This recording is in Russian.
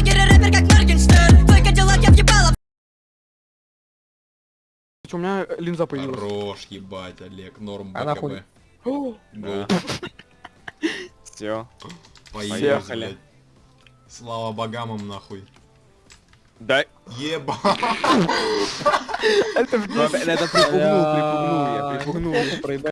блогер и рэпер, как Моргенштерн. Твой кадиллак я въебала. У меня линза появилась. Хорош, ебать, Олег, норм Она хуй. Все Поехали. Слава богамам, нахуй. Да. Еба. Это припугнул, припугнул я, припугнул.